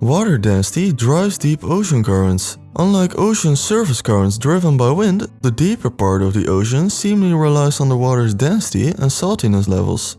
Water density drives deep ocean currents. Unlike ocean surface currents driven by wind, the deeper part of the ocean seemingly relies on the water's density and saltiness levels.